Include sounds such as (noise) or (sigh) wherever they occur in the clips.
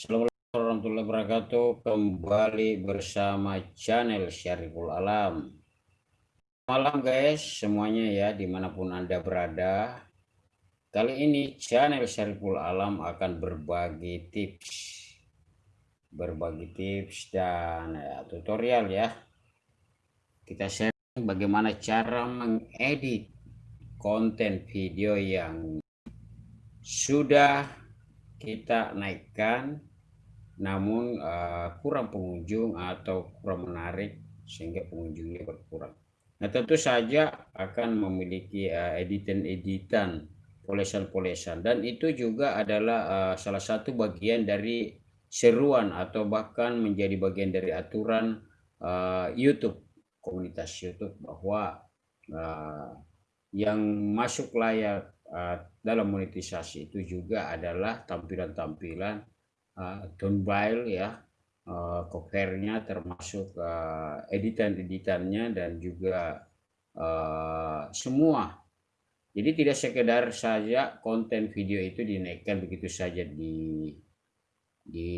Assalamualaikum warahmatullahi wabarakatuh. Kembali bersama channel Syariful Alam. Malam guys, semuanya ya di mana pun anda berada. Kali ini channel Syariful Alam akan berbagi tips, berbagi tips dan ya, tutorial ya. Kita share bagaimana cara mengedit konten video yang sudah kita naikkan namun uh, kurang pengunjung atau kurang menarik sehingga pengunjungnya berkurang. Nah tentu saja akan memiliki uh, editan-editan polesan-polesan dan itu juga adalah uh, salah satu bagian dari seruan atau bahkan menjadi bagian dari aturan uh, YouTube komunitas YouTube bahwa uh, yang masuk layak uh, dalam monetisasi itu juga adalah tampilan-tampilan uh, thumbnail ya uh, covernya termasuk uh, editan-editannya dan juga semua. Jadi tidak sekedar saja konten video itu dinaikkan begitu saja di di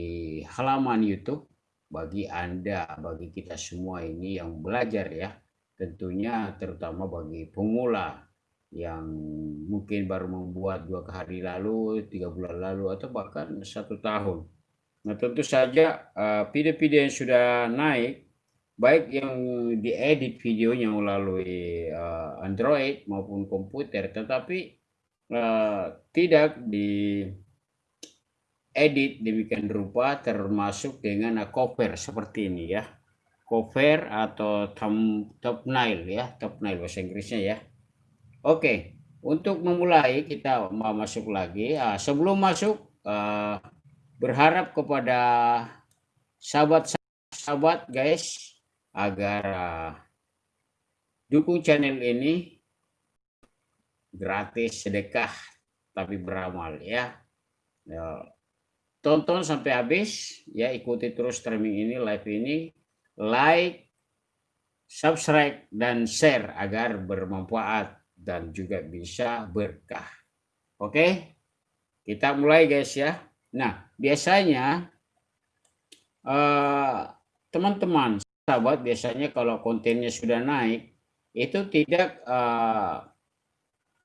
halaman YouTube. Bagi Anda, bagi kita semua ini yang belajar ya, tentunya terutama bagi pemula yang mungkin baru membuat dua hari lalu, tiga bulan lalu, atau bahkan satu tahun. Nah tentu saja eh, video-video yang sudah naik, baik yang diedit videonya melalui uh, Android maupun komputer, tetapi uh, tidak di edit demikian rupa termasuk dengan cover seperti ini ya cover atau thumbnail ya thumbnail bahasa Inggrisnya ya Oke, untuk memulai kita mau masuk lagi. Uh, sebelum masuk, uh, berharap kepada sahabat-sahabat guys agar uh, dukung channel ini gratis sedekah tapi beramal ya. ya. Tonton sampai habis ya ikuti terus streaming ini live ini like subscribe dan share agar bermanfaat dan juga bisa berkah. Oke, kita mulai guys ya. Nah, biasanya eh, teman-teman, uh, sahabat biasanya kalau kontennya sudah naik, itu tidak uh,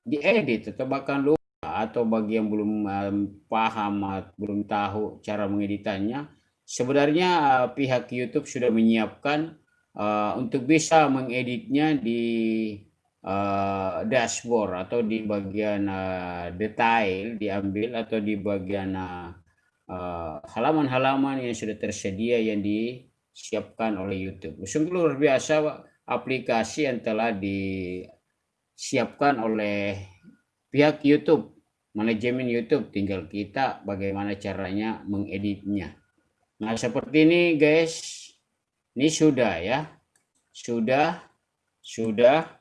diedit atau bahkan lupa atau bagi yang belum um, paham, belum tahu cara mengeditannya, sebenarnya uh, pihak YouTube sudah menyiapkan untuk bisa mengeditnya di uh, dashboard atau di bagian uh, detail diambil atau di bagian halaman-halaman uh, yang sudah tersedia yang disiapkan oleh YouTube. Sungguh luar biasa aplikasi yang telah disiapkan oleh pihak YouTube, manajemen YouTube. Tinggal kita bagaimana caranya mengeditnya. Nah seperti ini guys, ini sudah ya, sudah, sudah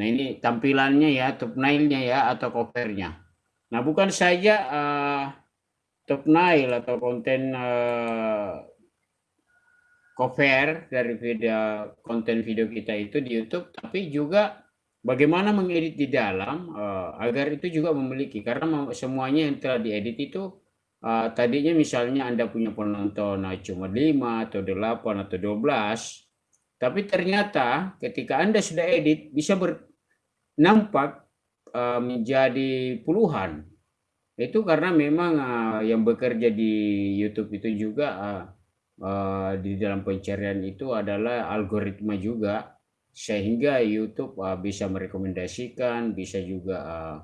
Nah ini tampilannya ya, thumbnailnya ya atau covernya. Nah bukan saja uh, thumbnail atau konten uh, cover dari video konten video kita itu di YouTube, tapi juga bagaimana mengedit di dalam uh, agar itu juga memiliki karena semuanya yang telah diedit itu uh, tadinya misalnya Anda punya penonton uh, cuma 5 atau 8 atau 12 tapi ternyata ketika Anda sudah edit bisa ber, nampak uh, menjadi puluhan. Itu karena memang uh, yang bekerja di YouTube itu juga uh, uh, di dalam pencarian itu adalah algoritma juga sehingga YouTube uh, bisa merekomendasikan, bisa juga uh,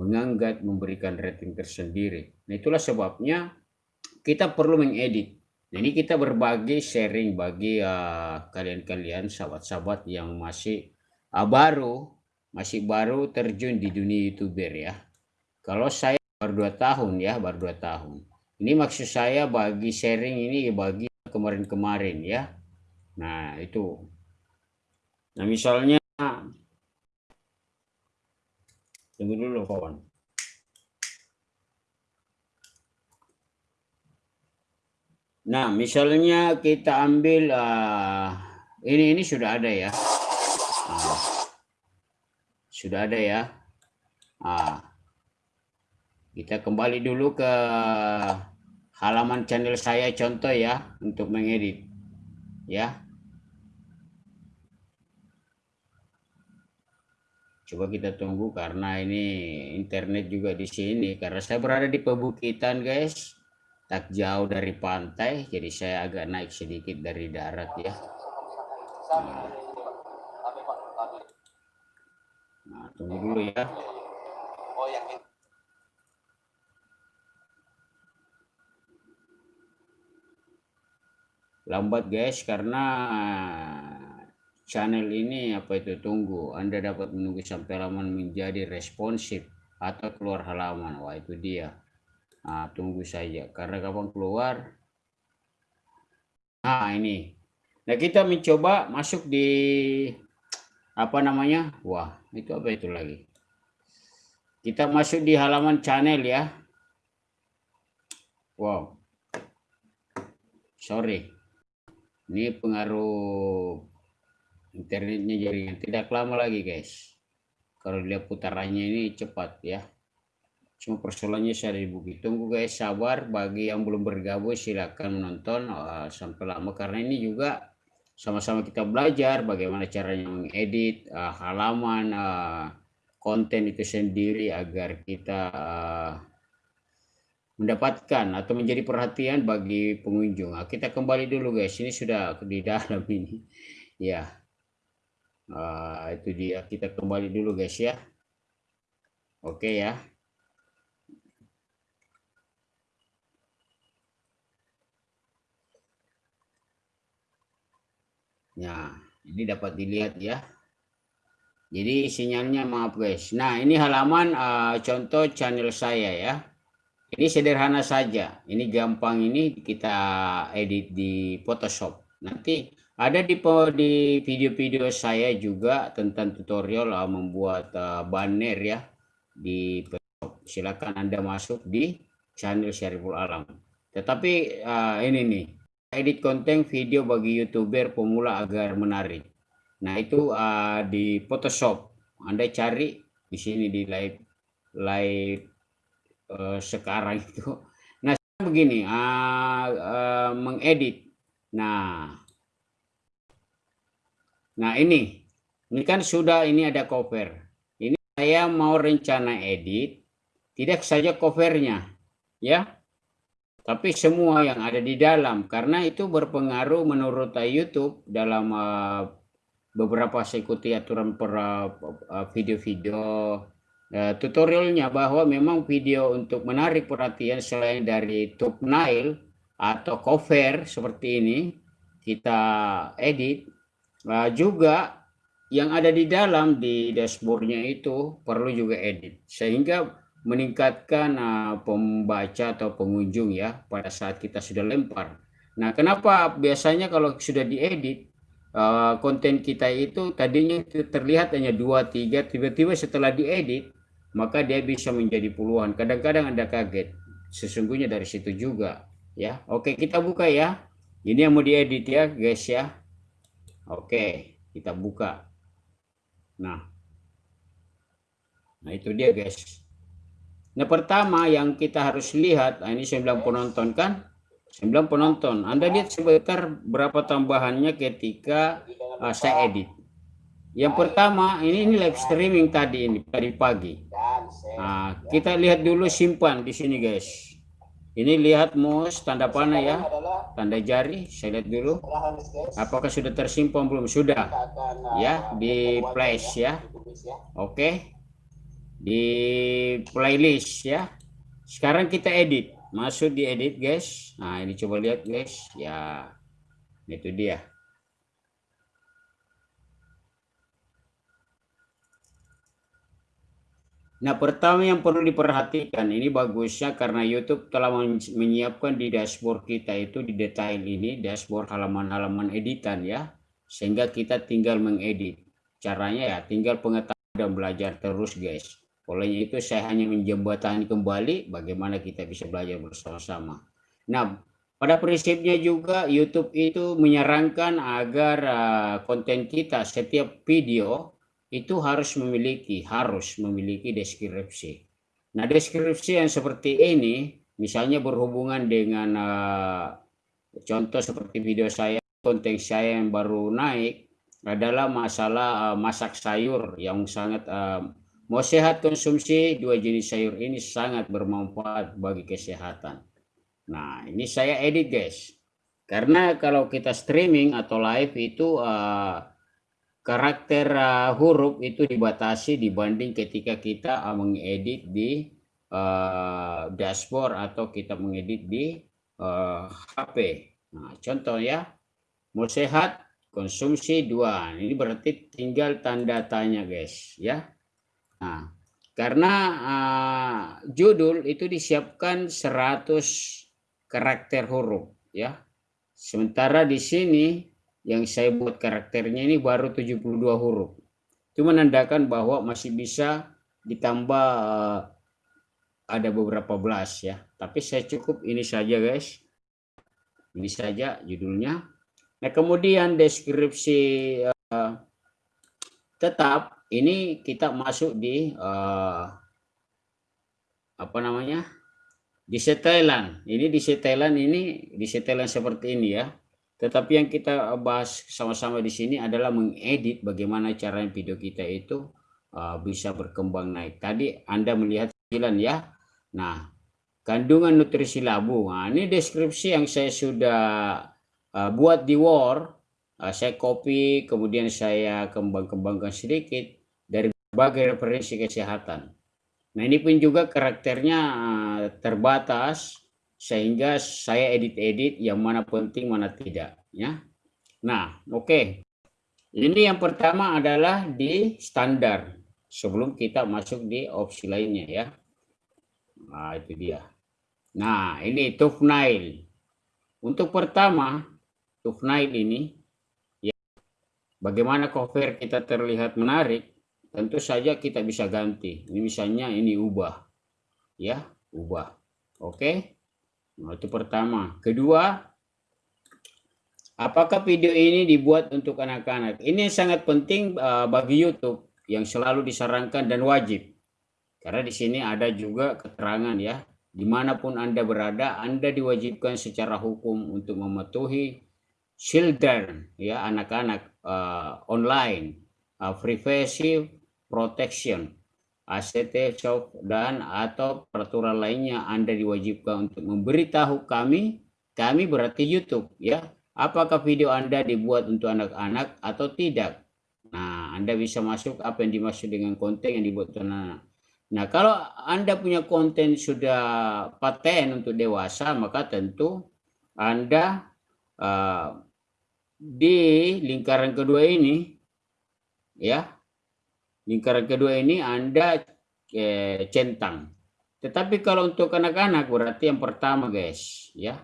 mengangkat, memberikan rating tersendiri. Nah itulah sebabnya kita perlu mengedit ini kita berbagi sharing bagi kalian-kalian uh, sahabat-sahabat yang masih uh, baru, masih baru terjun di dunia youtuber ya. Kalau saya baru dua tahun ya, baru dua tahun. Ini maksud saya bagi sharing ini bagi kemarin-kemarin ya. Nah itu. Nah misalnya, tunggu dulu kawan. Nah, misalnya kita ambil uh, ini ini sudah ada ya. Sudah ada ya. Uh, kita kembali dulu ke halaman channel saya contoh ya untuk mengedit. Ya. Coba kita tunggu karena ini internet juga di sini. Karena saya berada di pebukitan guys. Tak jauh dari pantai jadi saya agak naik sedikit dari darat ya. Nah, nah tunggu dulu ya. Lambat guys karena channel ini apa itu tunggu. Anda dapat menunggu sampai halaman menjadi responsif atau keluar halaman. Wah itu dia. Nah, tunggu saja. Karena kapan keluar? Nah ini. Nah kita mencoba masuk di apa namanya? Wah itu apa itu lagi? Kita masuk di halaman channel ya. Wow. Sorry. Ini pengaruh internetnya jaringan tidak lama lagi guys. Kalau dia putarannya ini cepat ya. Cuma persoalannya saya di bukit tunggu guys. Sabar bagi yang belum bergabung silahkan menonton uh, sampai lama. Karena ini juga sama-sama kita belajar bagaimana caranya mengedit uh, halaman uh, konten itu sendiri agar kita uh, mendapatkan atau menjadi perhatian bagi pengunjung. Nah, kita kembali dulu guys, ini sudah di dalam ini. (laughs) Ya, uh, itu dia. Kita kembali dulu guys ya. Oke ya. Nah, ini dapat dilihat ya. Jadi sinyalnya maaf guys. Nah, ini halaman uh, contoh channel saya ya. Ini sederhana saja. Ini gampang ini kita edit di Photoshop. Nanti ada di di video-video saya juga tentang tutorial uh, membuat uh, banner ya di Photoshop. Silakan Anda masuk di channel Syariful Alam. Tetapi uh, ini nih edit konten video bagi youtuber pemula agar menarik. Nah itu uh, di Photoshop. Anda cari di sini di live live uh, sekarang (laughs) itu. Nah, begini, uh, uh, mengedit. Nah, nah ini, ini kan sudah ini ada cover. Ini saya mau rencana edit, tidak saja covernya, ya, tapi semua yang ada di dalam karena itu berpengaruh menurut YouTube dalam uh, beberapa saya ikuti aturan per video-video uh, tutorialnya bahwa memang video untuk menarik perhatian selain dari thumbnail atau cover seperti ini kita edit juga yang ada di dalam di dashboardnya itu perlu juga edit. Sehingga meningkatkan uh, pembaca atau pengunjung ya pada saat kita sudah lempar. Nah, kenapa biasanya kalau sudah diedit uh, konten kita itu tadinya terlihat hanya dua tiga tiba-tiba setelah diedit maka dia bisa menjadi puluhan. Kadang-kadang Anda kaget. Sesungguhnya dari situ juga, ya. Oke, kita buka ya. Ini yang mau diedit ya, guys ya. Oke, kita buka. Nah. Nah, itu dia, guys. Nah, pertama yang kita harus lihat, nah ini 9 penonton kan? 9 penonton. Anda lihat sebentar berapa tambahannya ketika uh, saya edit. Yang pertama, ini, ini live streaming tadi ini, tadi pagi. Nah, kita lihat dulu simpan di sini guys. Ini lihat mouse tanda panah ya, tanda jari. Saya lihat dulu. Apakah sudah tersimpan belum? Sudah. Ya, di flash ya. Oke. Di playlist ya. Sekarang kita edit. Masuk di edit guys. Nah, ini coba lihat guys. Ya. Itu dia. Nah, pertama yang perlu diperhatikan, ini bagusnya karena YouTube telah menyiapkan di dashboard kita itu di detail ini, dashboard halaman-halaman editan ya, sehingga kita tinggal mengedit. Caranya ya, tinggal pengetahuan dan belajar terus guys. Oleh itu saya hanya menjembatani kembali bagaimana kita bisa belajar bersama-sama. Nah, pada prinsipnya juga YouTube itu menyarankan agar uh, konten kita setiap video itu harus memiliki harus memiliki deskripsi. Nah, deskripsi yang seperti ini misalnya berhubungan dengan uh, contoh seperti video saya, konten saya yang baru naik adalah masalah uh, masak sayur yang sangat mau sehat konsumsi dua jenis sayur ini sangat bermanfaat bagi kesehatan. Nah ini saya edit guys, karena kalau kita streaming atau live itu uh, karakter uh, huruf itu dibatasi dibanding ketika kita uh, mengedit di uh, dashboard atau kita mengedit di uh, HP. Nah, contoh ya, mau sehat konsumsi dua. Ini berarti tinggal tanda tanya guys ya. Nah, karena uh, judul itu disiapkan 100 karakter huruf ya. Sementara di sini yang saya buat karakternya ini baru 72 huruf. Itu menandakan bahwa masih bisa ditambah uh, ada beberapa belas ya. Tapi saya cukup ini saja guys. Ini saja judulnya. Nah kemudian deskripsi uh, tetap ini kita masuk di uh, apa namanya di setelan. Ini di setelan ini di setelan seperti ini ya tetapi yang kita bahas sama-sama di sini adalah mengedit bagaimana cara video kita itu uh, bisa berkembang naik. Tadi Anda melihat sembilan ya. Nah, kandungan nutrisi labu. Nah, ini deskripsi yang saya sudah uh, buat di Word. Uh, saya copy, kemudian saya kembang-kembangkan sedikit dari berbagai referensi kesehatan. Nah, ini pun juga karakternya uh, terbatas sehingga saya edit-edit yang mana penting mana tidak ya nah oke okay. ini yang pertama adalah di standar sebelum kita masuk di opsi lainnya ya nah itu dia nah ini thumbnail untuk pertama thumbnail ini ya bagaimana cover kita terlihat menarik tentu saja kita bisa ganti ini misalnya ini ubah ya ubah oke? Nah, itu pertama. Kedua, apakah video ini dibuat untuk anak-anak? Ini sangat penting uh, bagi YouTube yang selalu disarankan dan wajib. Karena di sini ada juga keterangan ya, di mana pun Anda berada, Anda diwajibkan secara hukum untuk mematuhi children, ya anak-anak uh, online, uh, privacy protection ACT, SOP, dan atau peraturan lainnya Anda diwajibkan untuk memberitahu kami, kami berarti YouTube ya, apakah video Anda dibuat untuk anak-anak atau tidak. Nah, Anda bisa masuk apa yang dimaksud dengan konten yang dibuat untuk anak-anak. Nah, kalau Anda punya konten sudah paten untuk dewasa, maka tentu Anda uh, di lingkaran kedua ini ya lingkaran kedua ini Anda eh, centang. Tetapi kalau untuk anak-anak berarti yang pertama guys, ya.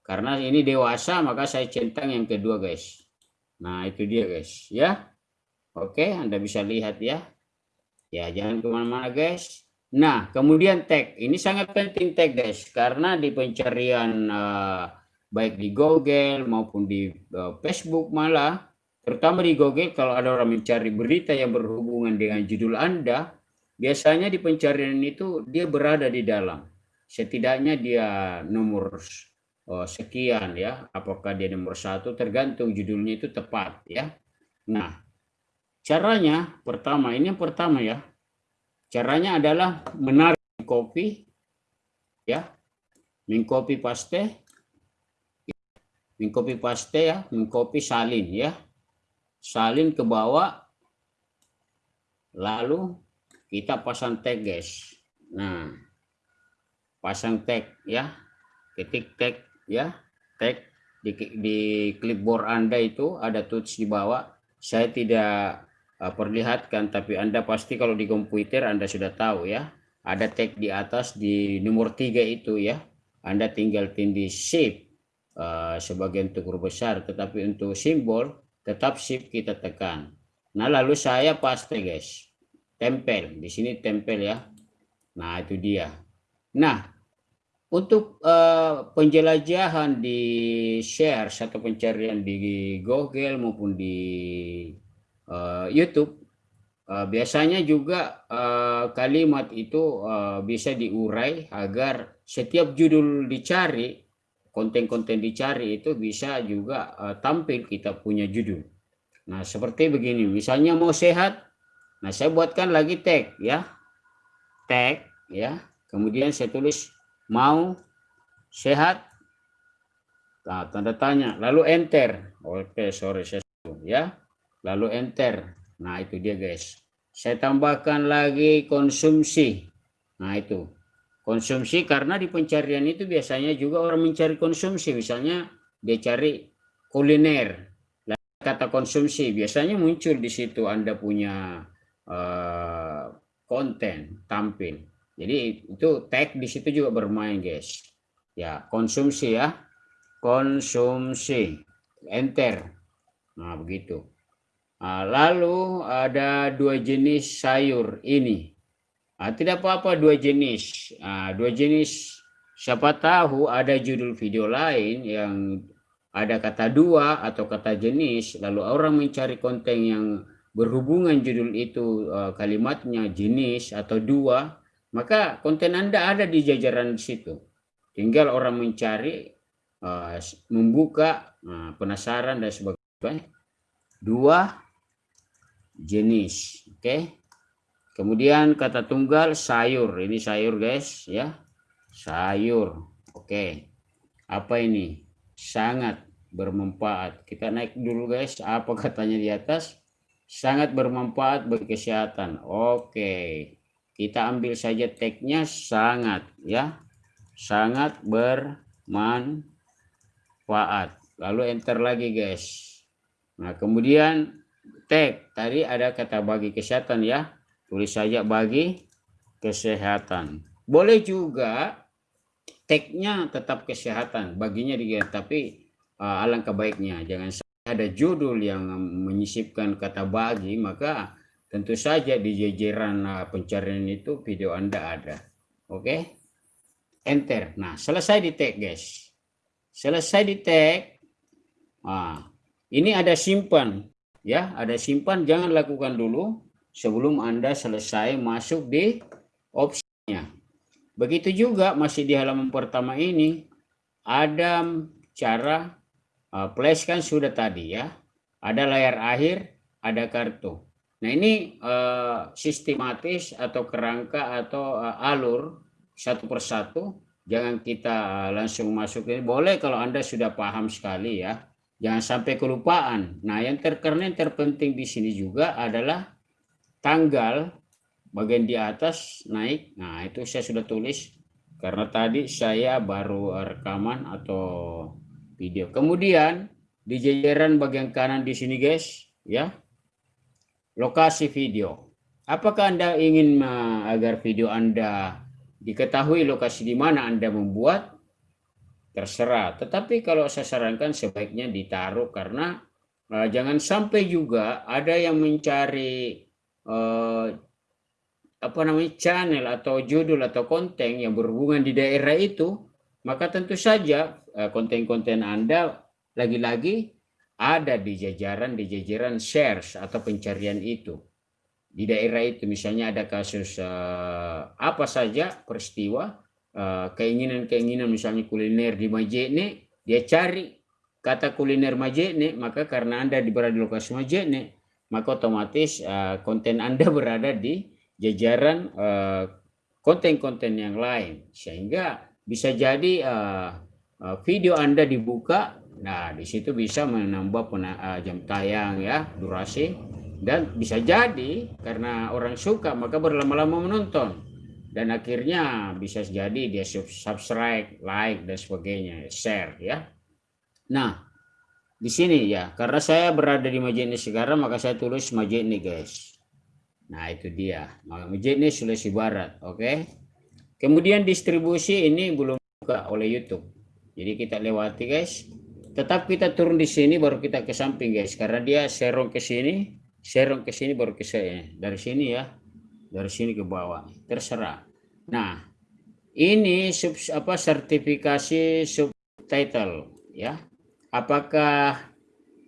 Karena ini dewasa maka saya centang yang kedua guys. Nah itu dia guys, ya. Oke, Anda bisa lihat ya. Ya jangan ke mana-mana guys. Nah kemudian tag, ini sangat penting tag guys, karena di pencarian uh, baik di Google maupun di uh, Facebook malah Terutama di Google kalau ada orang mencari berita yang berhubungan dengan judul Anda, biasanya di pencarian itu dia berada di dalam. Setidaknya dia nomor oh, sekian ya, apakah dia nomor satu tergantung judulnya itu tepat ya. Nah, caranya pertama, ini yang pertama ya. Caranya adalah menarik copy ya, mengcopy paste, mengcopy paste ya, mengcopy salin ya salin ke bawah lalu kita pasang tag guys. Nah pasang tag ya. Ketik tag ya. Tag di, di clipboard anda itu ada tools di bawah. Saya tidak uh, perlihatkan tapi anda pasti kalau di komputer anda sudah tahu ya. Ada tag di atas di nomor tiga itu ya. Anda tinggal tindih shift uh, sebagai untuk huruf besar tetapi untuk simbol tetap shift kita tekan. Nah, lalu saya paste guys. Tempel. Di sini tempel ya. Nah, itu dia. Nah, untuk uh, penjelajahan di share satu pencarian di Google maupun di uh, YouTube, uh, biasanya juga kalimat itu bisa diurai agar setiap judul dicari, konten-konten dicari itu bisa juga uh, tampil kita punya judul. Nah, seperti begini, misalnya mau sehat, nah saya buatkan lagi tag ya. Tag ya. Kemudian saya tulis mau sehat Nah, tanda tanya, lalu enter. Oke, sorry saya ya. Lalu enter. Nah, itu dia guys. Saya tambahkan lagi konsumsi. Nah, itu. Konsumsi karena di pencarian itu biasanya juga orang mencari konsumsi. Misalnya dia cari kuliner. Kata konsumsi biasanya muncul di situ Anda punya uh, konten tampil. Jadi itu tag di situ juga bermain, guys. Ya, konsumsi ya konsumsi enter nah begitu nah, lalu ada dua jenis sayur ini nah, tidak apa-apa dua jenis. Nah, dua jenis. Siapa tahu ada judul video lain yang ada kata dua atau kata jenis lalu orang mencari konten yang berhubungan judul itu uh, kalimatnya jenis atau dua maka konten Anda ada di jajaran di situ. Tinggal orang mencari membuka penasaran dan sebagainya. Dua jenis oke? okay? Kemudian kata tunggal sayur. Ini sayur guys ya. Sayur. Oke. Apa ini? Sangat bermanfaat. Kita naik dulu guys. Apa katanya di atas? Sangat bermanfaat bagi kesehatan. Oke. Kita ambil saja tagnya sangat ya. Sangat bermanfaat. Faat lalu enter lagi guys. Nah kemudian tag. Tadi ada kata bagi kesehatan ya tulis saja bagi kesehatan. Boleh juga tagnya tetap kesehatan baginya dia tapi uh, alangkah baiknya. Jangan ada judul yang menyisipkan kata bagi maka tentu saja di jajaran uh, pencarian itu video anda ada. Oke? Okay? enter. Nah selesai di tag guys. Selesai di tag. Nah, ini ada simpan. Ya ada simpan. Jangan lakukan dulu sebelum anda selesai masuk di opsinya. Begitu juga masih di halaman pertama ini ada cara uh, flash kan sudah tadi ya. Ada layar akhir ada kartu. Nah ini uh, sistematis atau kerangka atau uh, alur satu persatu. Jangan kita eh, langsung masuk ini. Boleh kalau anda sudah paham sekali ya. Jangan sampai kelupaan. Nah yang terkena yang terpenting di sini juga adalah tanggal bagian di atas naik. Nah itu saya sudah tulis karena tadi saya baru rekaman atau video. Kemudian di jajaran bagian kanan di sini guys ya lokasi video. Apakah anda ingin agar video anda diketahui lokasi di mana Anda membuat, terserah. Tetapi kalau saya sarankan sebaiknya ditaruh karena uh, jangan sampai juga ada yang mencari uh, apa namanya channel atau judul atau konten yang berhubungan di daerah itu, maka tentu saja eh, konten-konten Anda lagi-lagi ada di jajaran di jajaran shares atau pencarian itu. Di daerah itu misalnya ada kasus uh, apa saja peristiwa eh, keinginan-keinginan misalnya kuliner di Majene dia cari kata kuliner Majene maka karena Anda berada di lokasi Majene maka otomatis uh, konten Anda (laughs) berada di jajaran konten-konten uh, yang lain. Sehingga bisa jadi uh, video Anda dibuka nah di situ bisa menambah uh, jam tayang ya durasi. Dan bisa jadi karena orang suka maka berlama-lama menonton. Dan akhirnya bisa jadi dia subscribe, like dan sebagainya, share ya. Nah, di sini ya, karena saya berada di Majene sekarang maka saya tulis Majene guys. Nah, itu dia. Majene Sulawesi Barat, oke. Okay? Kemudian distribusi ini belum buka oleh YouTube. Jadi kita lewati guys. Tetap kita turun di sini baru kita ke samping guys karena dia serong ke sini share ke sini baru ke saya dari sini ya dari sini ke bawah terserah nah ini sub apa sertifikasi subtitle ya apakah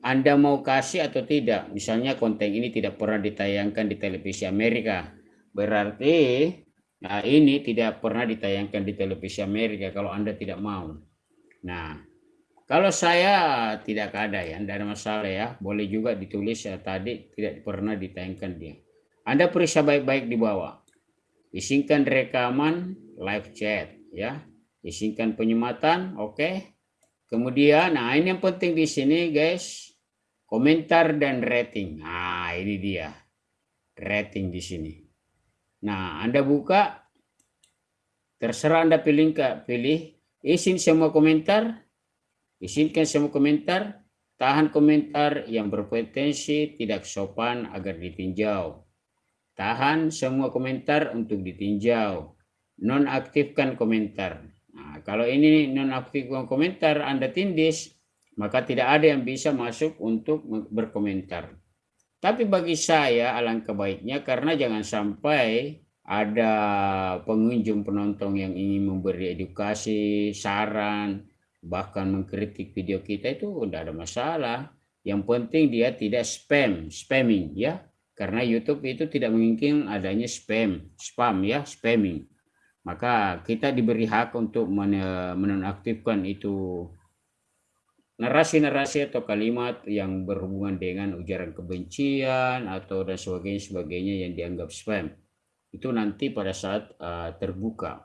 Anda mau kasih atau tidak. Misalnya konten ini tidak pernah ditayangkan di televisi Amerika. Berarti nah ini tidak pernah ditayangkan di televisi Amerika kalau Anda tidak mau. Nah, kalau saya tidak ada ya, tidak ada masalah ya. Boleh juga ditulis ya, tadi tidak pernah ditayangkan dia. Anda periksa baik-baik di bawah. Izinkan rekaman live chat ya. Izinkan penyematan, oke. Okay. Kemudian, nah ini yang penting di sini guys, komentar dan rating. Nah ini dia, rating di sini. Nah Anda buka, terserah Anda pilih pilih izin semua komentar, izinkan semua komentar, tahan komentar yang berpotensi tidak sopan agar ditinjau. Tahan semua komentar untuk ditinjau. Nonaktifkan komentar. Nah, kalau ini nonaktifkan komentar Anda tindis, maka tidak ada yang bisa masuk untuk berkomentar. Tapi bagi saya alangkah baiknya karena jangan sampai ada pengunjung penonton yang ingin memberi edukasi, saran, bahkan mengkritik video kita itu tidak ada masalah. Yang penting dia tidak spam, spamming ya. Karena YouTube itu tidak mungkin adanya spam, spam ya, spamming maka kita diberi hak untuk menonaktifkan itu narasi-narasi atau kalimat yang berhubungan dengan ujaran kebencian atau dan sebagainya sebagainya yang dianggap spam. Itu nanti pada saat uh, terbuka.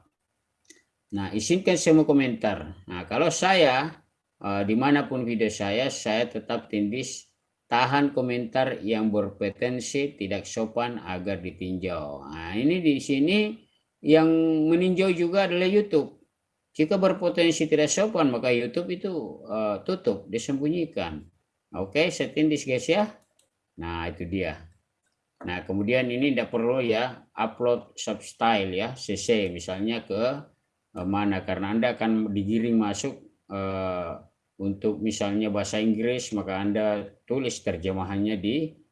Nah izinkan semua komentar. Nah kalau saya uh, di mana pun video saya saya tetap tindis tahan komentar yang berpotensi tidak sopan agar ditinjau. Nah ini di sini yang meninjau juga adalah YouTube. Jika berpotensi tidak sopan, maka YouTube itu uh, tutup, disembunyikan. Oke, okay, setindis guys ya. Nah, itu dia. Nah, kemudian ini tidak perlu ya upload substyle ya, CC misalnya ke uh, mana karena Anda akan digiring masuk uh, untuk misalnya bahasa Inggris, maka Anda tulis terjemahannya di Eh,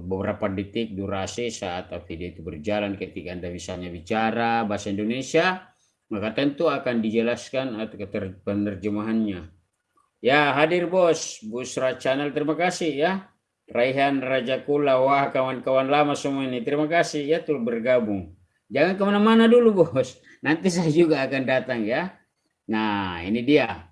beberapa detik durasi saat video itu berjalan ketika Anda misalnya bicara bahasa Indonesia maka tentu akan dijelaskan atau penerjemahannya. Ya hadir bos Busra Channel. Terima kasih ya. Raihan Raja Kula wah kawan-kawan lama semua ini. Terima kasih ya tuh bergabung. Jangan ke mana-mana dulu bos. Nanti saya juga akan datang ya. Nah ini dia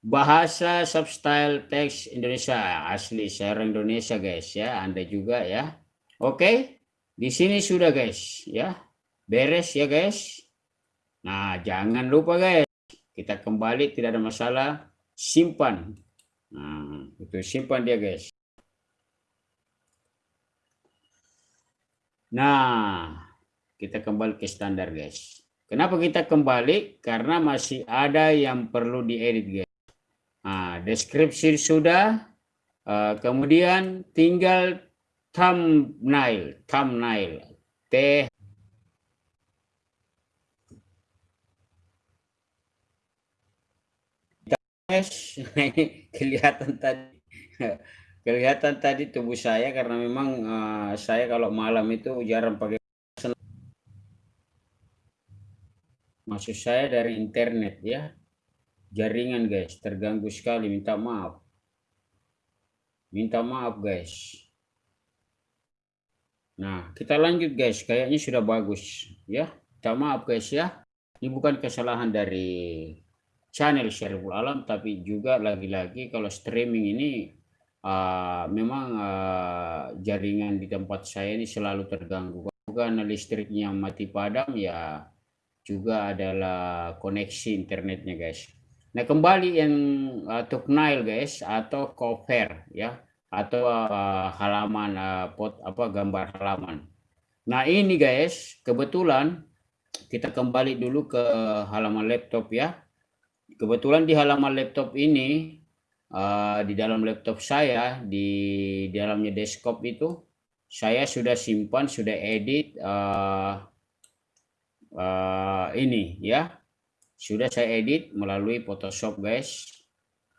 bahasa substyle teks Indonesia asli orang Indonesia guys ya. Anda juga ya. Oke di sini sudah guys ya. Beres ya guys. Nah jangan lupa guys kita kembali tidak ada masalah. Simpan. Nah itu simpan dia guys. Nah kita kembali ke standar guys. Kenapa kita kembali? Karena masih ada yang perlu diedit guys deskripsi sudah. Uh, kemudian tinggal thumbnail, thumbnail. T (laughs) kelihatan tadi kelihatan tadi tubuh saya karena memang uh, saya kalau malam itu jarang pakai maksud saya dari internet ya jaringan guys. Terganggu sekali. Minta maaf. Minta maaf guys. Nah kita lanjut guys. Kayaknya sudah bagus ya. Minta maaf guys ya. Ini bukan kesalahan dari channel Syariful Alam tapi juga lagi-lagi kalau streaming ini uh, memang uh, jaringan di tempat saya ini selalu terganggu. Bukan listriknya mati padam ya juga adalah koneksi internetnya guys Nah, kembali yang uh, thumbnail guys atau cover ya atau uh, halaman uh, pot apa gambar halaman. Nah, ini guys, kebetulan kita kembali dulu ke halaman laptop ya. Kebetulan di halaman laptop ini uh, di dalam laptop saya di dalamnya desktop itu saya sudah simpan, sudah edit uh, uh, ini ya sudah saya edit melalui Photoshop guys.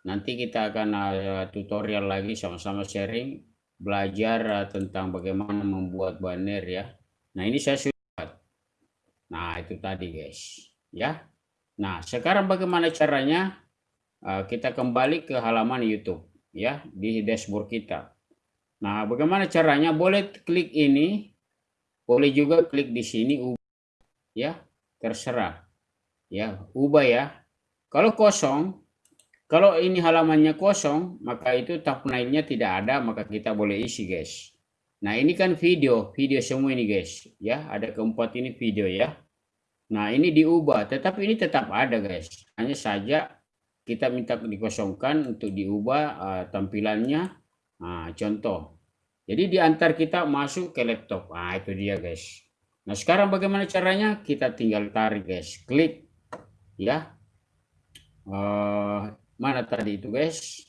Nanti kita akan uh, tutorial lagi sama-sama sharing belajar uh, tentang bagaimana membuat banner ya. Nah, ini saya sudah. Nah, itu tadi guys, ya. Nah, sekarang bagaimana caranya? Uh, kita kembali ke halaman YouTube. ya di dashboard kita. Nah, bagaimana caranya? Boleh klik ini, boleh juga klik di sini ya, terserah. Ya, ubah ya. Kalau kosong, kalau ini halamannya kosong, maka itu thumbnailnya tidak ada, maka kita boleh isi, guys. Nah, ini kan video, video semua ini, guys. Ya, ada keempat ini video ya. Nah, ini diubah, tetapi ini tetap ada, guys. Hanya saja kita minta dikosongkan untuk diubah uh, tampilannya. Nah, contoh. Jadi diantar kita masuk ke laptop. Nah, itu dia, guys. Nah, sekarang bagaimana caranya? Kita tinggal tarik, guys. Klik ya. Uh, mana tadi itu guys?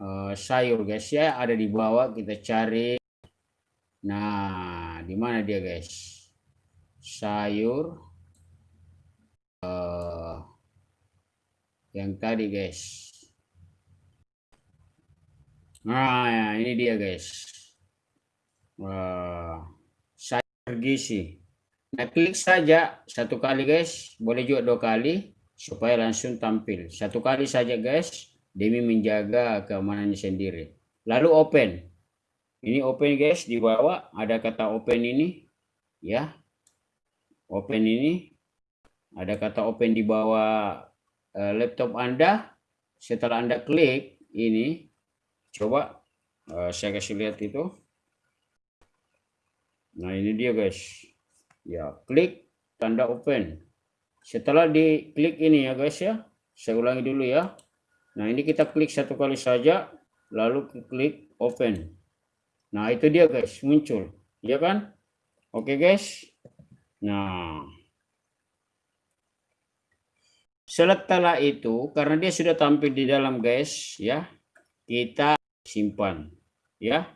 Uh, sayur guys ya. Ada di bawah kita cari. Nah di mana dia guys? Sayur. Uh, yang tadi guys. Nah ya, ini dia guys. Uh, sayur gizi klik saja satu kali guys boleh juga dua kali supaya langsung tampil. Satu kali saja guys, demi menjaga keamanannya sendiri. Lalu open. Ini open guys, di bawah ada kata open ini. Ya. Open ini. Ada kata open di bawah uh, laptop Anda. Setelah Anda klik ini, coba uh, saya kasih lihat itu. Nah ini dia guys. Ya, klik tanda open. Setelah diklik ini ya guys ya, saya ulangi dulu ya. Nah ini kita klik satu kali saja, lalu klik open. Nah itu dia guys, muncul. Ya kan? Oke guys. Nah. Setelah itu, karena dia sudah tampil di dalam guys, ya, kita simpan. Ya,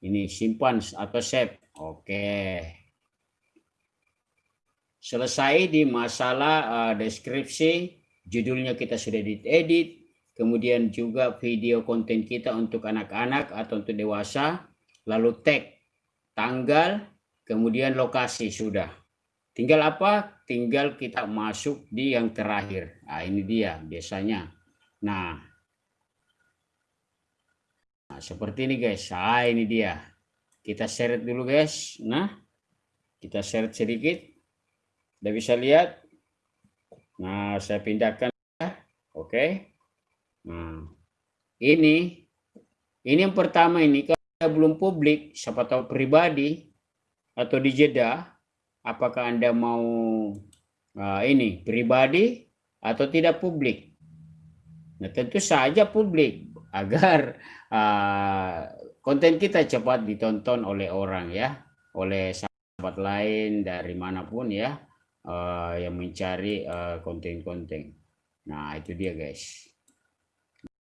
ini simpan atau save. Oke selesai di masalah uh, deskripsi, judulnya kita sudah diedit, kemudian juga video konten kita untuk anak-anak atau untuk dewasa, lalu tag, tanggal, kemudian lokasi sudah. Tinggal apa? Tinggal kita masuk di yang terakhir. Nah, ini dia biasanya. Nah, nah seperti ini guys. Nah, ini dia. Kita seret dulu guys. Nah, kita seret sedikit. Anda bisa lihat. Nah, saya pindahkan. Oke. Okay. Nah, ini. Ini yang pertama ini. Kalau belum publik, siapa tahu pribadi atau di jeda, apakah Anda mau uh, ini pribadi atau tidak publik? Nah, tentu saja publik (laughs) agar uh, konten kita cepat ditonton oleh orang ya, oleh sahabat lain dari mana pun ya uh, yang mencari eh, konten-konten. Uh, nah, itu dia guys.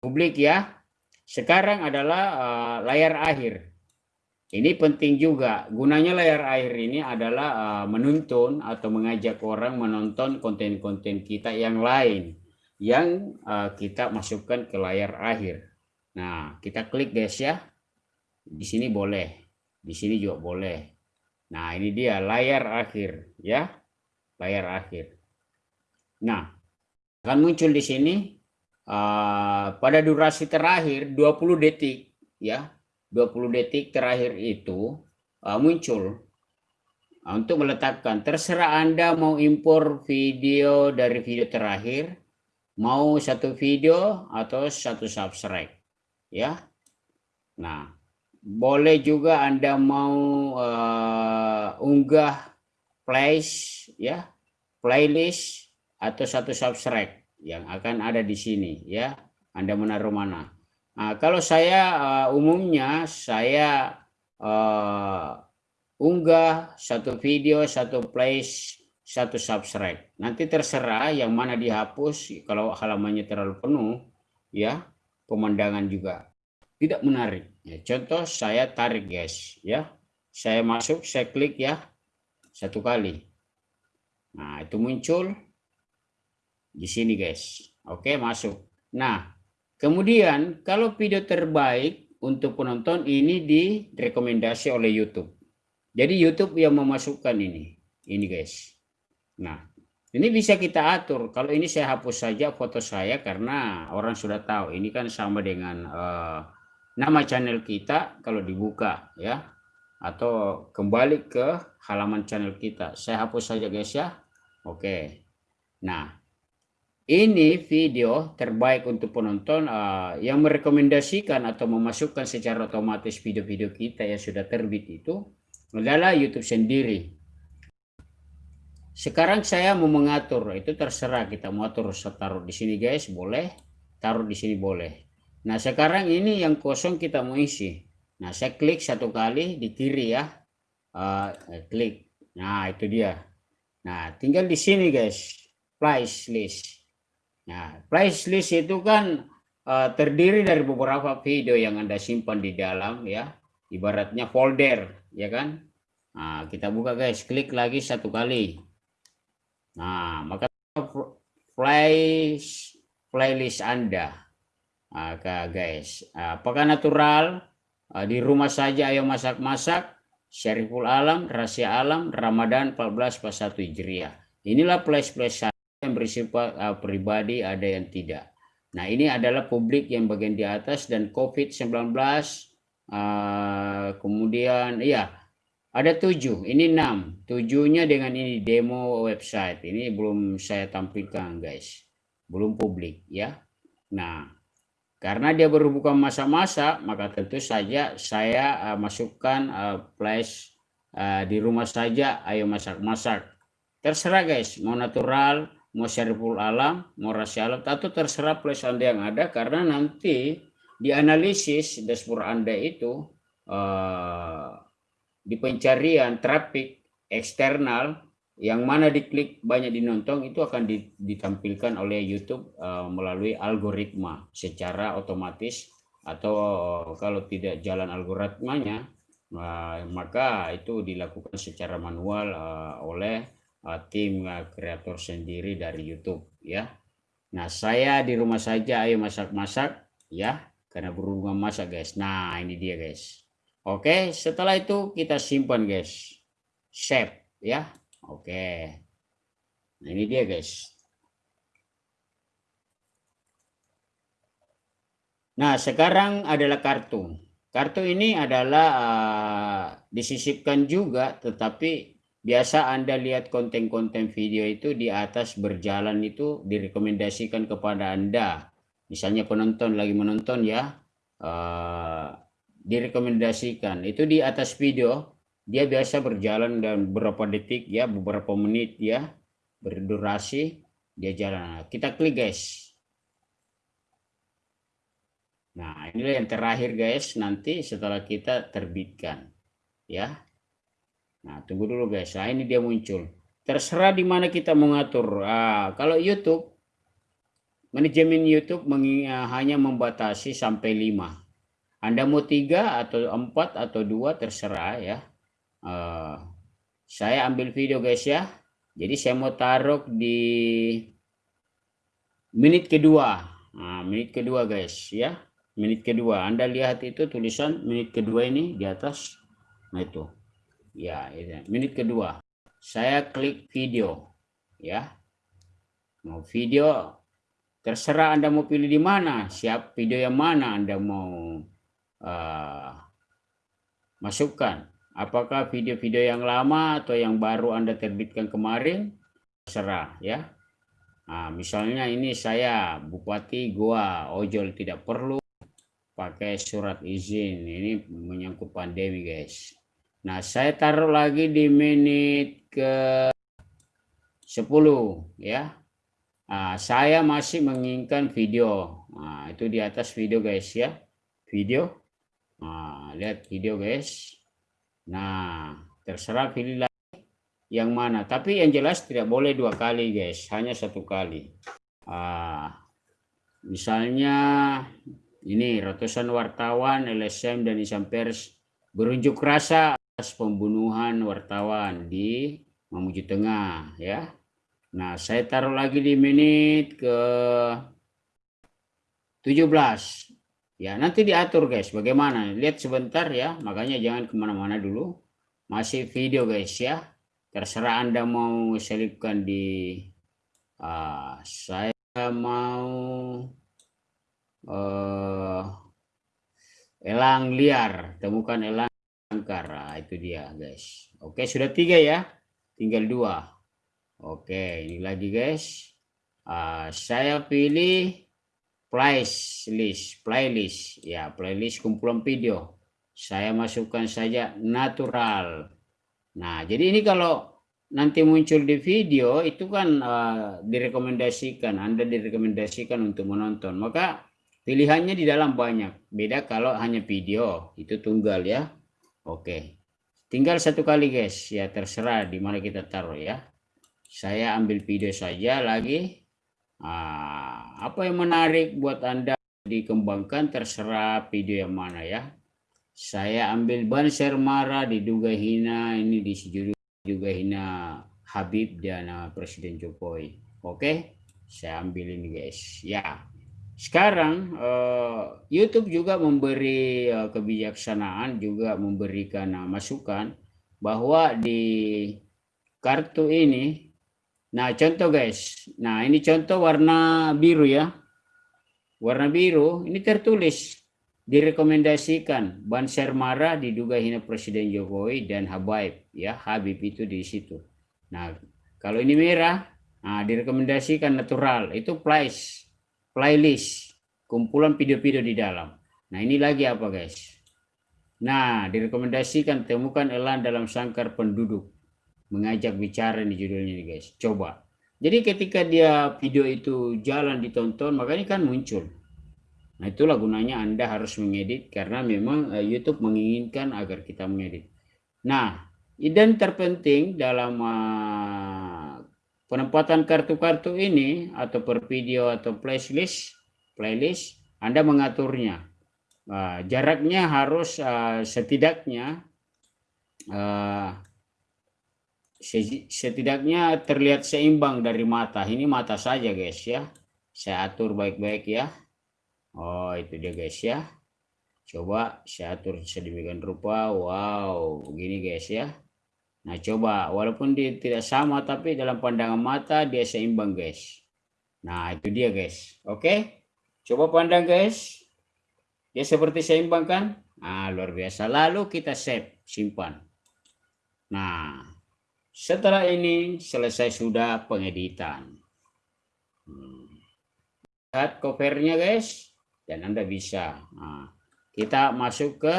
Publik ya. Sekarang adalah uh, layar akhir. Ini penting juga. Gunanya layar akhir ini adalah uh, menuntun atau mengajak orang menonton konten-konten kita yang lain yang uh, kita masukkan ke layar akhir. Nah, kita klik guys ya. Di sini boleh. Di sini juga boleh. Nah, ini dia layar akhir ya layar akhir. Nah, akan muncul di sini uh, pada durasi terakhir 20 detik ya. 20 detik terakhir itu uh, muncul uh, untuk meletakkan terserah Anda mau impor video dari video terakhir mau satu video atau satu subscribe ya. Nah, boleh juga Anda mau uh, unggah place ya playlist atau satu subscribe yang akan ada di sini ya. Anda menaruh mana? Nah, kalau saya uh, umumnya saya uh, unggah satu video satu place satu subscribe. Nanti terserah yang mana dihapus kalau halamannya terlalu penuh ya pemandangan juga tidak menarik. Ya, contoh saya tarik guys ya. Saya masuk saya klik ya satu kali Nah, itu muncul di sini, guys. Oke, masuk. Nah, kemudian kalau video terbaik untuk penonton ini direkomendasi oleh YouTube. Jadi YouTube yang memasukkan ini. Ini, guys. Nah, Ini bisa kita atur. Kalau ini saya hapus saja foto saya karena orang sudah tahu. Ini kan sama dengan uh, nama channel kita kalau dibuka ya. Atau kembali ke halaman channel kita. Saya hapus saja guys ya. Oke. Nah, ini video terbaik untuk penonton uh, yang merekomendasikan atau memasukkan secara otomatis video-video kita yang sudah terbit itu adalah YouTube sendiri sekarang saya mau mengatur, itu terserah kita mau atur taruh di sini guys, boleh. Taruh di sini boleh. Nah sekarang ini yang kosong kita mau isi. Nah saya klik satu kali di kiri ya. Uh, klik. Nah itu dia. Nah tinggal di sini guys. Price list. Nah price list itu kan uh, terdiri dari beberapa video yang anda simpan di dalam ya. Ibaratnya folder ya kan. Nah kita buka guys. Klik lagi satu kali. Nah, maka playlist playlist Anda. Maka guys, apakah natural ah, di rumah saja ayo masak-masak Syariful Alam, Rahasia Alam, Ramadan 14 pas 1 Hijriah. Inilah saya yang bersifat uh, pribadi, ada yang tidak. Nah, ini adalah publik yang bagian di atas dan COVID-19 uh, kemudian iya ada tujuh, ini enam. Tujuhnya dengan ini demo website. Ini belum saya tampilkan guys. Belum publik ya. Nah, karena dia baru buka masa-masa, maka tentu saja saya uh, masukkan uh, flash uh, di rumah saja. Ayo masak-masak. Terserah guys, mau natural, mau syariful alam, mau rahasia alam, atau terserah flash anda yang ada. Karena nanti di analisis dashboard anda itu uh, di pencarian traffic eksternal yang mana diklik banyak dinonton itu akan ditampilkan oleh YouTube uh, melalui algoritma secara otomatis atau kalau tidak jalan algoritmanya uh, maka itu dilakukan secara manual uh, oleh tim kreator sendiri dari YouTube ya. Nah, saya di rumah saja ayo masak-masak ya karena berhubungan masak guys. Nah, ini dia guys. Oke, setelah itu kita simpan guys. Save ya. Oke. Nah, ini dia guys. Nah, sekarang adalah kartu. Kartu ini adalah uh, disisipkan juga tetapi biasa Anda lihat konten-konten video itu di atas berjalan itu direkomendasikan kepada Anda. Misalnya penonton lagi menonton ya. Uh, direkomendasikan itu di atas video dia biasa berjalan dan beberapa detik ya beberapa menit ya berdurasi dia jalan. Kita klik guys. Nah inilah yang terakhir guys nanti setelah kita terbitkan ya. Nah tunggu dulu guys. Nah ini dia muncul. Terserah di mana kita mengatur ah, kalau YouTube manajemen YouTube hanya membatasi sampai 5 anda mau tiga atau empat atau dua terserah ya. Uh, saya ambil video guys ya. Jadi saya mau taruh di menit kedua. Nah, menit kedua guys ya. Menit kedua. Anda lihat itu tulisan menit kedua ini di atas. Nah itu. Ya, itu. menit kedua. Saya klik video ya. Mau video terserah Anda mau pilih di mana, siap video yang mana Anda mau uh, masukkan. Apakah video-video yang lama atau yang baru Anda terbitkan kemarin? Serah ya. Nah, misalnya ini saya Bupati Goa Ojol tidak perlu pakai surat izin. Ini menyangkut pandemi guys. Nah, saya taruh lagi di menit ke 10 ya. Nah, saya masih menginginkan video. Nah, itu di atas video guys ya. Video Nah, lihat video guys. Nah, terserah pilih lagi yang mana. Tapi yang jelas tidak boleh dua kali guys, hanya satu kali. Ah, misalnya ini ratusan wartawan LSM dan Isam Pers berunjuk rasa atas pembunuhan wartawan di Mamuju Tengah ya. Nah, saya taruh lagi di menit ke 17 Ya, nanti diatur guys, bagaimana. Lihat sebentar ya, makanya jangan ke mana-mana dulu. Masih video guys ya. Terserah Anda mau selipkan di uh, saya mau uh, elang liar. Temukan elang angkar. Nah, itu dia guys. Oke sudah tiga ya. Tinggal dua. Oke ini lagi guys. Uh, saya pilih playlist playlist. Ya playlist kumpulan video. Saya masukkan saja natural. Nah jadi ini kalau nanti muncul di video itu kan uh, direkomendasikan. Anda direkomendasikan untuk menonton. Maka pilihannya di dalam banyak. Beda kalau hanya video. Itu tunggal ya. Oke. Tinggal satu kali guys. Ya terserah di mana kita taruh ya. Saya ambil video saja lagi uh, apa yang menarik buat Anda dikembangkan terserah video yang mana ya saya ambil Banser Mara diduga hina ini di judul juga hina Habib dan uh, Presiden Jokowi. Oke, saya ambil ini guys. Ya, sekarang uh, YouTube juga memberi uh, kebijaksanaan, juga memberikan uh, masukan bahwa di kartu ini, nah contoh guys, nah ini contoh warna biru ya, warna biru ini tertulis. Direkomendasikan Banser marah diduga hina Presiden Jokowi dan Habib ya Habib itu di situ. Nah kalau ini merah nah, direkomendasikan natural. Itu playlist playlist. Kumpulan video-video di dalam. Nah ini lagi apa guys? Nah direkomendasikan temukan elan dalam sangkar penduduk mengajak bicara di judulnya nih guys. Coba. Jadi ketika dia video itu jalan ditonton makanya kan muncul Nah itulah gunanya Anda harus mengedit karena memang uh, YouTube menginginkan agar kita mengedit. Nah, dan terpenting dalam uh, penempatan kartu-kartu ini atau per video atau playlist, playlist Anda mengaturnya. Uh, jaraknya harus uh, setidaknya setidaknya terlihat seimbang dari mata. Ini mata saja guys ya. Saya atur baik-baik ya. Oh itu dia guys ya. Coba saya atur sedemikian rupa. Wow begini guys ya. Nah coba walaupun dia tidak sama tapi dalam pandangan mata dia seimbang guys. Nah itu dia guys. Oke. Coba pandang guys. Dia seperti seimbang kan? Nah luar biasa. Lalu kita save simpan. Nah setelah ini selesai sudah pengeditan. Hmm. Lihat covernya guys dan Anda bisa. Nah, kita masuk ke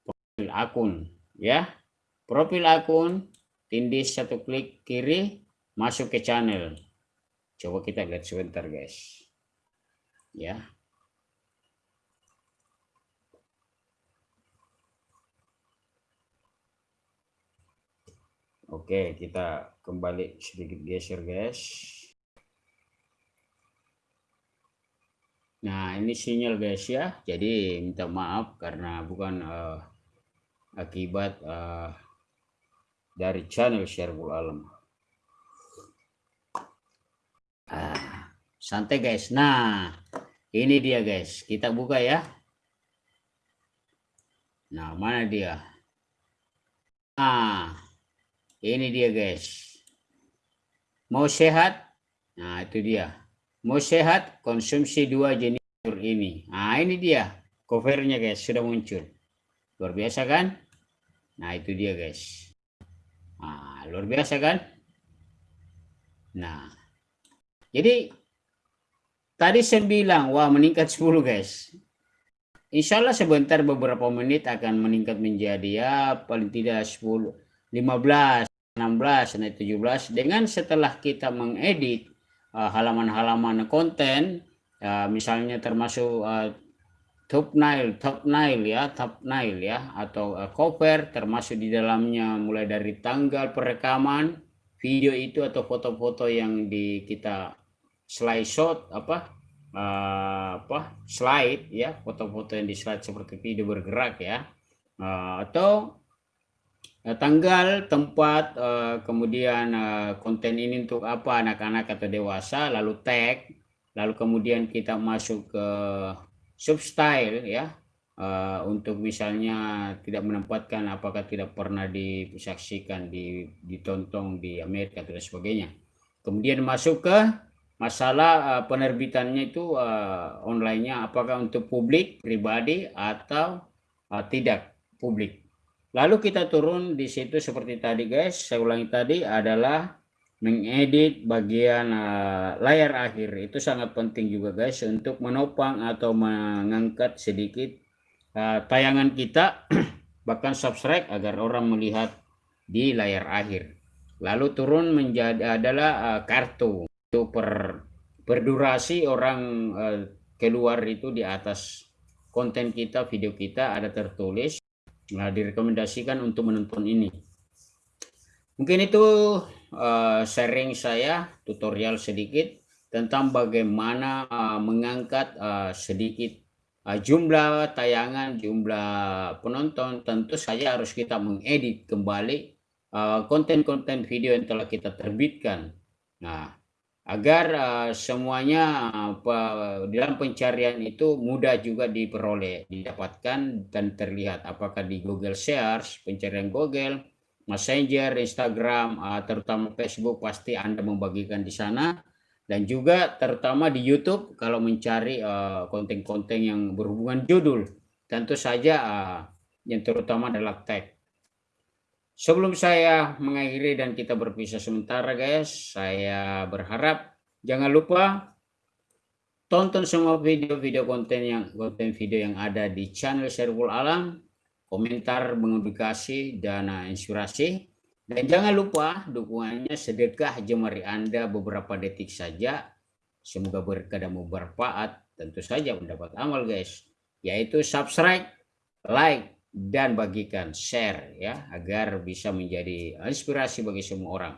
profil akun ya. Profil akun tindis satu klik kiri masuk ke channel. Coba kita lihat sebentar guys. Ya. Oke, kita kembali sedikit geser guys. Nah, ini sinyal guys ya. Jadi minta maaf karena bukan uh, akibat uh, dari channel Syariful Alam. Ah, santai guys. Nah, ini dia guys. Kita buka ya. Nah, mana dia? Ah, ini dia guys. Mau sehat? Nah, itu dia. Mau sehat, konsumsi dua jenis ini. Nah, ini dia. Covernya guys, sudah muncul. Luar biasa kan? Nah, itu dia guys. Nah, luar biasa kan? Nah, jadi tadi saya bilang, wah meningkat 10 guys. Insya Allah sebentar beberapa menit akan meningkat menjadi ya paling tidak 10, 15, 16, dan 17. Dengan setelah kita mengedit Eh, halaman-halaman uh, konten uh, misalnya termasuk uh, thumbnail, thumbnail ya, thumbnail ya atau uh, cover termasuk di dalamnya mulai dari tanggal perekaman video itu atau foto-foto yang di kita slide shot apa uh, apa slide ya foto-foto yang di slide seperti video bergerak ya uh, atau Eh, tanggal, tempat, uh, kemudian uh, konten ini untuk apa anak-anak atau dewasa, lalu tag, lalu kemudian kita masuk ke substyle ya, untuk misalnya tidak menempatkan apakah tidak pernah disaksikan, di, ditonton di Amerika dan sebagainya. kemudian masuk ke masalah penerbitannya itu online-nya apakah untuk publik pribadi atau tidak publik lalu kita turun di situ seperti tadi guys. Saya ulangi tadi adalah mengedit bagian uh, layar akhir. Itu sangat penting juga guys untuk menopang atau mengangkat sedikit uh, tayangan kita (clears throat) bahkan subscribe agar orang melihat di layar akhir. Lalu turun menjadi adalah uh, kartu. Itu per berdurasi orang keluar itu di atas konten kita video kita ada tertulis nah direkomendasikan untuk menonton ini mungkin itu uh, sharing saya tutorial sedikit tentang bagaimana uh, mengangkat uh, sedikit uh, jumlah tayangan, jumlah penonton. Tentu saja harus kita mengedit kembali konten-konten uh, video yang telah kita terbitkan. Nah, agar uh, semuanya uh, dalam pencarian itu mudah juga diperoleh, didapatkan dan terlihat. Apakah di Google Search, pencarian Google, Messenger, Instagram, uh, terutama Facebook pasti Anda membagikan di sana. Dan juga terutama di YouTube kalau mencari ah, konten-konten uh, yang berhubungan judul. Tentu saja uh, yang terutama adalah tag. Sebelum saya mengakhiri dan kita berpisah sementara guys, saya berharap jangan lupa tonton semua video-video konten yang konten video yang ada di channel Servul Alam komentar, mengedukasi, dana inspirasi. Dan jangan lupa dukungannya sedekah jemari Anda beberapa detik saja. Semoga berkah dan bermanfaat. Tentu saja mendapat amal guys. Yaitu subscribe, like, dan bagikan share ya agar bisa menjadi inspirasi bagi semua orang.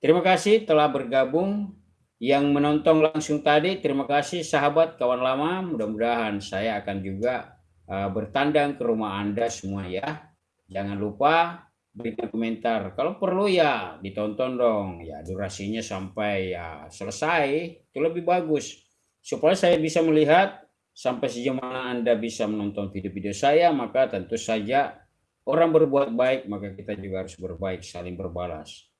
Terima kasih telah bergabung yang menonton langsung tadi. Terima kasih sahabat kawan lama. Mudah-mudahan saya akan juga uh, bertandang ke rumah Anda semua ya. Jangan lupa berikan komentar. Kalau perlu ya ditonton dong. Ya durasinya sampai ya selesai. Itu lebih bagus. Supaya saya bisa melihat sampai sejauh mana Anda bisa menonton video-video saya. Maka tentu saja orang berbuat baik. Maka kita juga harus berbaik. Saling berbalas.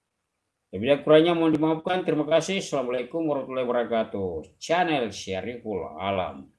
Lebih kurangnya mohon dimaafkan. Terima kasih. Assalamualaikum warahmatullahi wabarakatuh. Channel Syariful Alam.